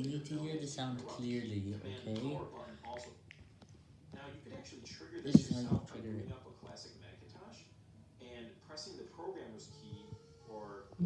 You need to hear the sound clearly, okay? This is how you trigger it. pressing the programmer's key or